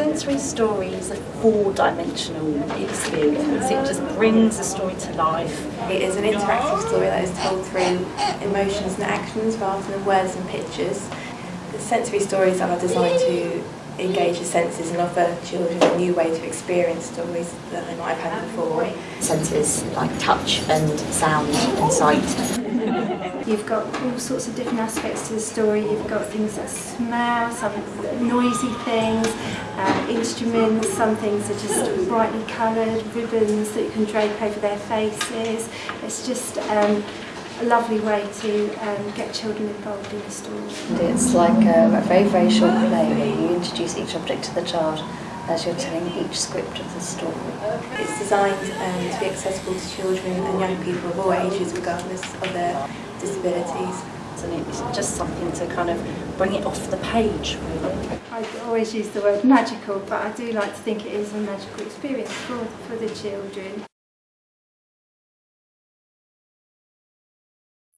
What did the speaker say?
Sensory story is a four-dimensional experience. It just brings a story to life. It is an interactive story that is told through emotions and actions rather than words and pictures. The sensory stories are designed to engage the senses and offer children a new way to experience stories that they might have had before. Senses like touch and sound and sight. You've got all sorts of different aspects to the story. You've got things that smell, some noisy things, uh, instruments, some things are just brightly coloured, ribbons that you can drape over their faces. It's just um, a lovely way to um, get children involved in the story. It's like a, a very, very short play where you introduce each object to the child as you're telling each script of the story. It's designed um, to be accessible to children and young people of all ages regardless of their disabilities. And it's just something to kind of bring it off the page, really. I always use the word magical, but I do like to think it is a magical experience for, for the children.